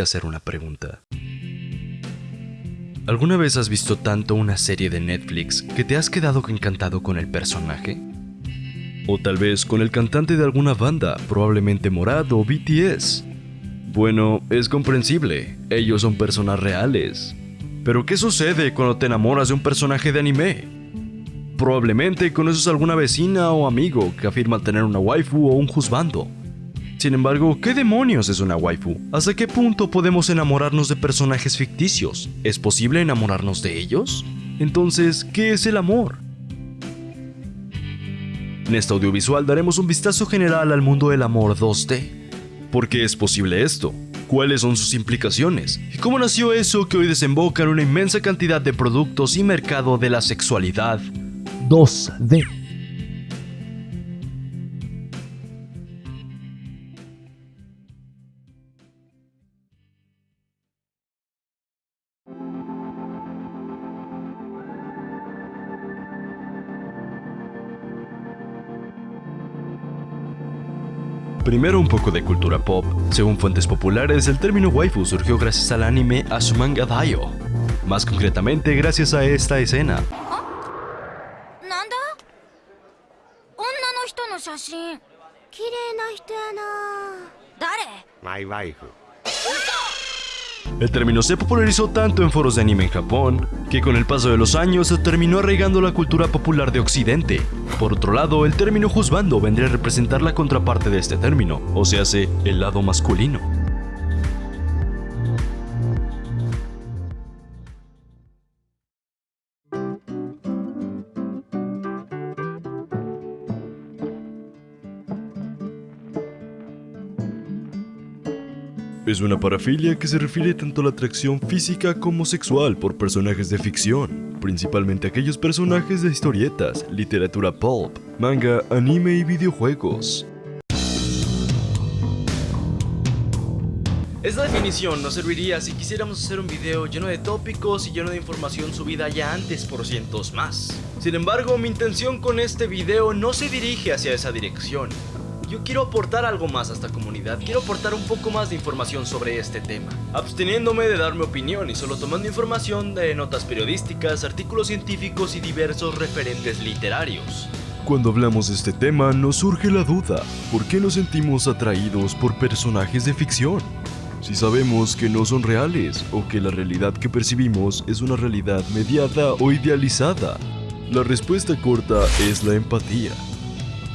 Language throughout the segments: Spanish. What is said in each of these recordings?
hacer una pregunta. ¿Alguna vez has visto tanto una serie de Netflix que te has quedado encantado con el personaje? O tal vez con el cantante de alguna banda, probablemente Morad o BTS. Bueno, es comprensible, ellos son personas reales. Pero ¿qué sucede cuando te enamoras de un personaje de anime? Probablemente conoces a alguna vecina o amigo que afirma tener una waifu o un juzbando. Sin embargo, ¿qué demonios es una waifu? ¿Hasta qué punto podemos enamorarnos de personajes ficticios? ¿Es posible enamorarnos de ellos? Entonces, ¿qué es el amor? En este audiovisual daremos un vistazo general al mundo del amor 2D. ¿Por qué es posible esto? ¿Cuáles son sus implicaciones? ¿Y cómo nació eso que hoy desemboca en una inmensa cantidad de productos y mercado de la sexualidad 2D? Primero un poco de cultura pop. Según fuentes populares, el término waifu surgió gracias al anime Asumanga Daio. Más concretamente, gracias a esta escena. なん El término se popularizó tanto en foros de anime en Japón, que con el paso de los años se terminó arraigando la cultura popular de Occidente. Por otro lado, el término juzbando vendría a representar la contraparte de este término, o sea, el lado masculino. Es una parafilia que se refiere tanto a la atracción física como sexual por personajes de ficción, principalmente aquellos personajes de historietas, literatura pulp, manga, anime y videojuegos. Esta definición nos serviría si quisiéramos hacer un video lleno de tópicos y lleno de información subida ya antes por cientos más. Sin embargo, mi intención con este video no se dirige hacia esa dirección, yo quiero aportar algo más a esta comunidad, quiero aportar un poco más de información sobre este tema, absteniéndome de dar mi opinión y solo tomando información de notas periodísticas, artículos científicos y diversos referentes literarios. Cuando hablamos de este tema nos surge la duda, ¿por qué nos sentimos atraídos por personajes de ficción? Si sabemos que no son reales o que la realidad que percibimos es una realidad mediada o idealizada. La respuesta corta es la empatía.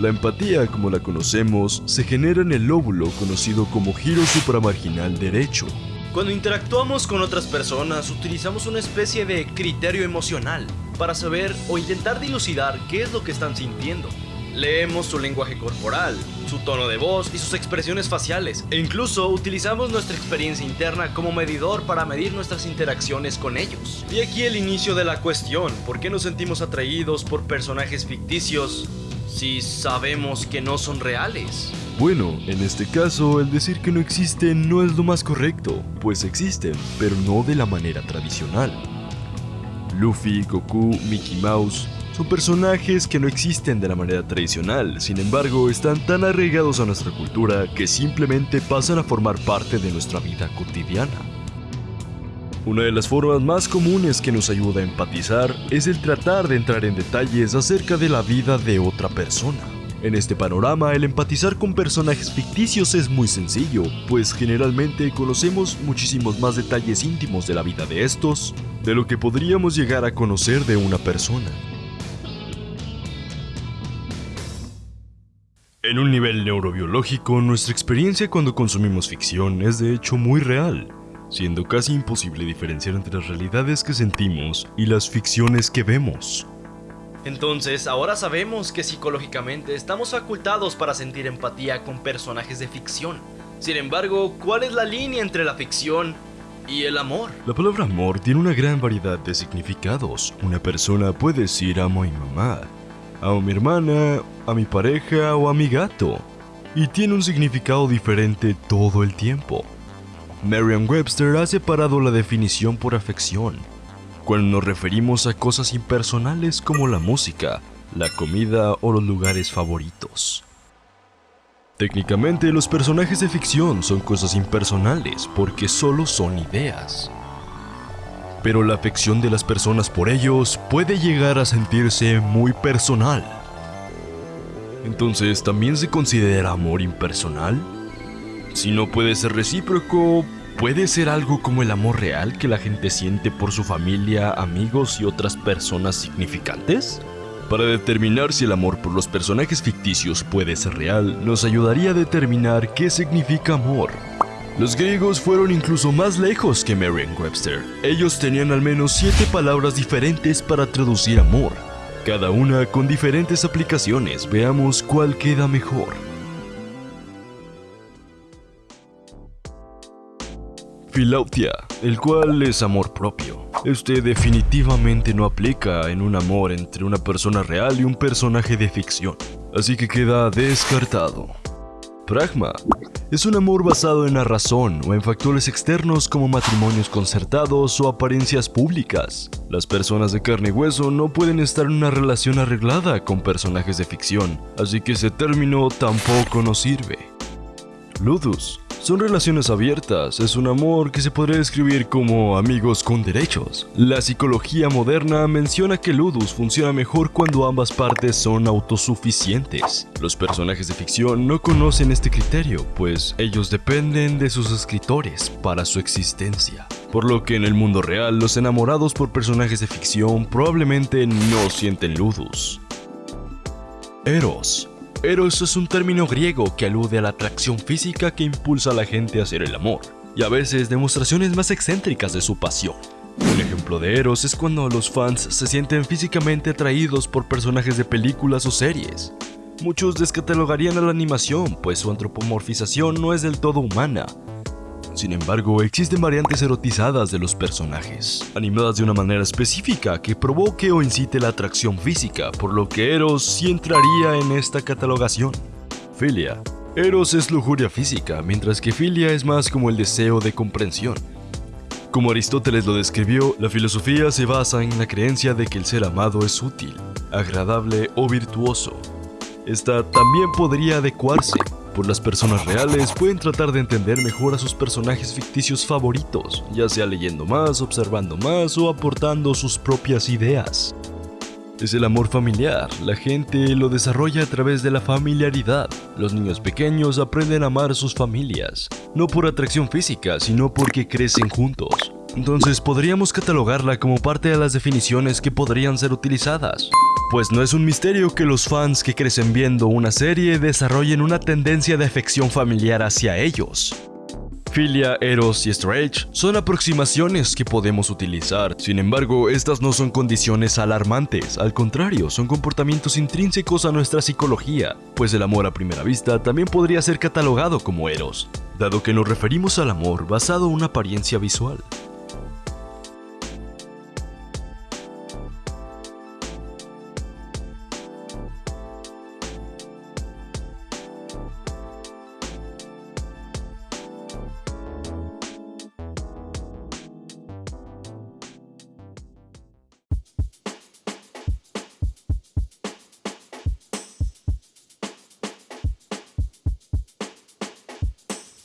La empatía, como la conocemos, se genera en el lóbulo conocido como giro supramarginal derecho. Cuando interactuamos con otras personas, utilizamos una especie de criterio emocional para saber o intentar dilucidar qué es lo que están sintiendo. Leemos su lenguaje corporal, su tono de voz y sus expresiones faciales, e incluso utilizamos nuestra experiencia interna como medidor para medir nuestras interacciones con ellos. Y aquí el inicio de la cuestión, ¿por qué nos sentimos atraídos por personajes ficticios si sabemos que no son reales? Bueno, en este caso, el decir que no existen no es lo más correcto, pues existen, pero no de la manera tradicional. Luffy, Goku, Mickey Mouse son personajes que no existen de la manera tradicional, sin embargo están tan arraigados a nuestra cultura que simplemente pasan a formar parte de nuestra vida cotidiana. Una de las formas más comunes que nos ayuda a empatizar es el tratar de entrar en detalles acerca de la vida de otra persona. En este panorama, el empatizar con personajes ficticios es muy sencillo, pues generalmente conocemos muchísimos más detalles íntimos de la vida de estos, de lo que podríamos llegar a conocer de una persona. En un nivel neurobiológico, nuestra experiencia cuando consumimos ficción es de hecho muy real, siendo casi imposible diferenciar entre las realidades que sentimos y las ficciones que vemos. Entonces, ahora sabemos que psicológicamente estamos facultados para sentir empatía con personajes de ficción. Sin embargo, ¿cuál es la línea entre la ficción y el amor? La palabra amor tiene una gran variedad de significados. Una persona puede decir amo a mi mamá, amo a mi hermana, a mi pareja o a mi gato. Y tiene un significado diferente todo el tiempo. Merriam-Webster ha separado la definición por afección, cuando nos referimos a cosas impersonales como la música, la comida o los lugares favoritos. Técnicamente los personajes de ficción son cosas impersonales porque solo son ideas. Pero la afección de las personas por ellos puede llegar a sentirse muy personal. Entonces, ¿también se considera amor impersonal? Si no puede ser recíproco, ¿puede ser algo como el amor real que la gente siente por su familia, amigos y otras personas significantes? Para determinar si el amor por los personajes ficticios puede ser real, nos ayudaría a determinar qué significa amor. Los griegos fueron incluso más lejos que Merriam-Webster. Ellos tenían al menos siete palabras diferentes para traducir amor, cada una con diferentes aplicaciones. Veamos cuál queda mejor. Filautia, el cual es amor propio. Este definitivamente no aplica en un amor entre una persona real y un personaje de ficción, así que queda descartado. Pragma es un amor basado en la razón o en factores externos como matrimonios concertados o apariencias públicas. Las personas de carne y hueso no pueden estar en una relación arreglada con personajes de ficción, así que ese término tampoco nos sirve. Ludus son relaciones abiertas, es un amor que se podría describir como amigos con derechos. La psicología moderna menciona que Ludus funciona mejor cuando ambas partes son autosuficientes. Los personajes de ficción no conocen este criterio, pues ellos dependen de sus escritores para su existencia. Por lo que en el mundo real, los enamorados por personajes de ficción probablemente no sienten Ludus. Eros Eros es un término griego que alude a la atracción física que impulsa a la gente a hacer el amor, y a veces demostraciones más excéntricas de su pasión. Un ejemplo de Eros es cuando los fans se sienten físicamente atraídos por personajes de películas o series. Muchos descatalogarían a la animación, pues su antropomorfización no es del todo humana, sin embargo, existen variantes erotizadas de los personajes, animadas de una manera específica que provoque o incite la atracción física, por lo que Eros sí entraría en esta catalogación. Filia. Eros es lujuria física, mientras que filia es más como el deseo de comprensión. Como Aristóteles lo describió, la filosofía se basa en la creencia de que el ser amado es útil, agradable o virtuoso. Esta también podría adecuarse por las personas reales pueden tratar de entender mejor a sus personajes ficticios favoritos, ya sea leyendo más, observando más o aportando sus propias ideas. Es el amor familiar, la gente lo desarrolla a través de la familiaridad. Los niños pequeños aprenden a amar a sus familias, no por atracción física, sino porque crecen juntos. Entonces podríamos catalogarla como parte de las definiciones que podrían ser utilizadas. Pues no es un misterio que los fans que crecen viendo una serie desarrollen una tendencia de afección familiar hacia ellos. Filia, Eros y Strange son aproximaciones que podemos utilizar, sin embargo, estas no son condiciones alarmantes, al contrario, son comportamientos intrínsecos a nuestra psicología, pues el amor a primera vista también podría ser catalogado como Eros, dado que nos referimos al amor basado en una apariencia visual.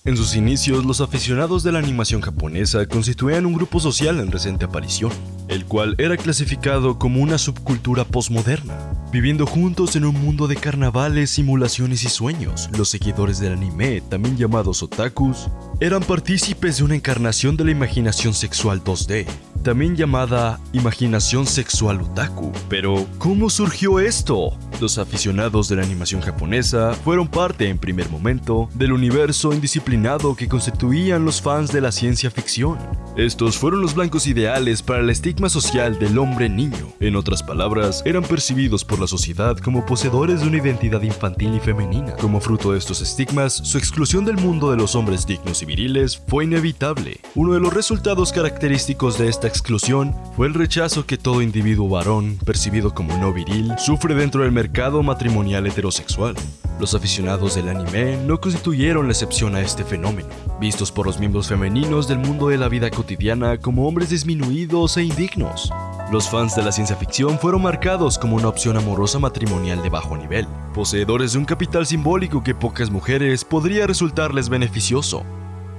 En sus inicios, los aficionados de la animación japonesa constituían un grupo social en reciente aparición, el cual era clasificado como una subcultura postmoderna. Viviendo juntos en un mundo de carnavales, simulaciones y sueños, los seguidores del anime, también llamados otakus, eran partícipes de una encarnación de la imaginación sexual 2D, también llamada imaginación sexual otaku. Pero, ¿cómo surgió esto? Los aficionados de la animación japonesa fueron parte en primer momento del universo indisciplinado que constituían los fans de la ciencia ficción. Estos fueron los blancos ideales para el estigma social del hombre niño. En otras palabras, eran percibidos por la sociedad como poseedores de una identidad infantil y femenina. Como fruto de estos estigmas, su exclusión del mundo de los hombres dignos y viriles fue inevitable. Uno de los resultados característicos de esta exclusión fue el rechazo que todo individuo varón, percibido como no viril, sufre dentro del mercado matrimonial heterosexual. Los aficionados del anime no constituyeron la excepción a este fenómeno, vistos por los miembros femeninos del mundo de la vida cotidiana como hombres disminuidos e indignos. Los fans de la ciencia ficción fueron marcados como una opción amorosa matrimonial de bajo nivel, poseedores de un capital simbólico que pocas mujeres podría resultarles beneficioso.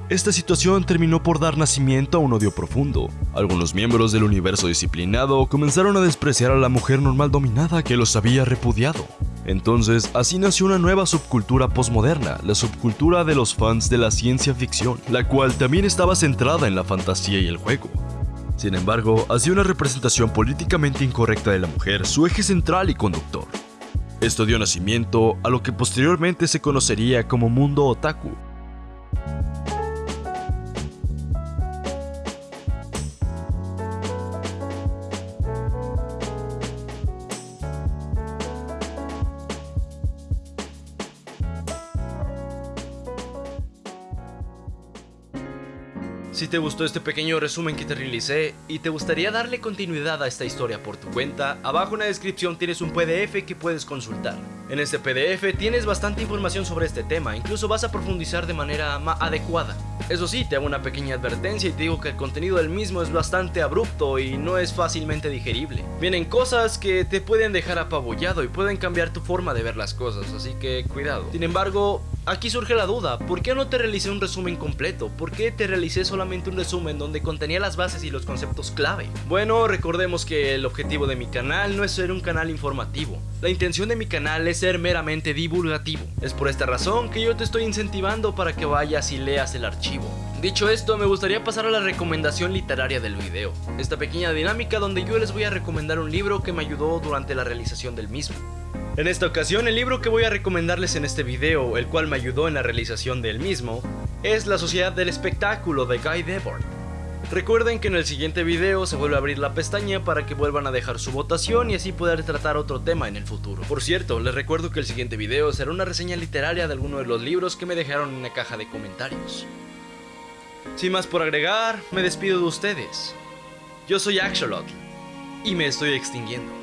Esta situación terminó por dar nacimiento a un odio profundo. Algunos miembros del universo disciplinado comenzaron a despreciar a la mujer normal dominada que los había repudiado. Entonces, así nació una nueva subcultura postmoderna, la subcultura de los fans de la ciencia ficción, la cual también estaba centrada en la fantasía y el juego. Sin embargo, hacía una representación políticamente incorrecta de la mujer su eje central y conductor. Esto dio nacimiento a lo que posteriormente se conocería como mundo otaku, Si te gustó este pequeño resumen que te realicé y te gustaría darle continuidad a esta historia por tu cuenta, abajo en la descripción tienes un PDF que puedes consultar. En este PDF tienes bastante información sobre este tema, incluso vas a profundizar de manera más adecuada. Eso sí, te hago una pequeña advertencia y te digo que el contenido del mismo es bastante abrupto y no es fácilmente digerible. Vienen cosas que te pueden dejar apabullado y pueden cambiar tu forma de ver las cosas, así que cuidado. Sin embargo, Aquí surge la duda, ¿por qué no te realicé un resumen completo? ¿Por qué te realicé solamente un resumen donde contenía las bases y los conceptos clave? Bueno, recordemos que el objetivo de mi canal no es ser un canal informativo. La intención de mi canal es ser meramente divulgativo. Es por esta razón que yo te estoy incentivando para que vayas y leas el archivo. Dicho esto, me gustaría pasar a la recomendación literaria del video. Esta pequeña dinámica donde yo les voy a recomendar un libro que me ayudó durante la realización del mismo. En esta ocasión, el libro que voy a recomendarles en este video, el cual me ayudó en la realización del mismo, es La Sociedad del Espectáculo de Guy Debord. Recuerden que en el siguiente video se vuelve a abrir la pestaña para que vuelvan a dejar su votación y así poder tratar otro tema en el futuro. Por cierto, les recuerdo que el siguiente video será una reseña literaria de alguno de los libros que me dejaron en la caja de comentarios. Sin más por agregar, me despido de ustedes. Yo soy Axolotl y me estoy extinguiendo.